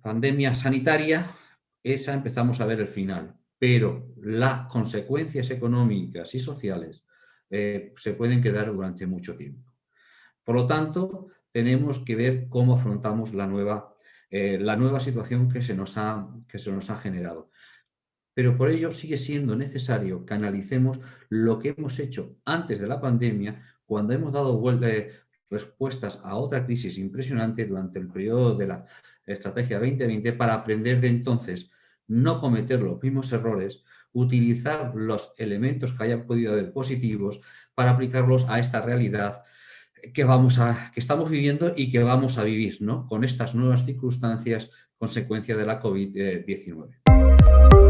pandemia sanitaria, esa empezamos a ver el final, pero las consecuencias económicas y sociales eh, se pueden quedar durante mucho tiempo. Por lo tanto, tenemos que ver cómo afrontamos la nueva, eh, la nueva situación que se, nos ha, que se nos ha generado. Pero por ello sigue siendo necesario que analicemos lo que hemos hecho antes de la pandemia, cuando hemos dado eh, respuestas a otra crisis impresionante durante el periodo de la Estrategia 2020 para aprender de entonces, no cometer los mismos errores, utilizar los elementos que hayan podido haber positivos para aplicarlos a esta realidad que, vamos a, que estamos viviendo y que vamos a vivir ¿no? con estas nuevas circunstancias consecuencia de la COVID-19.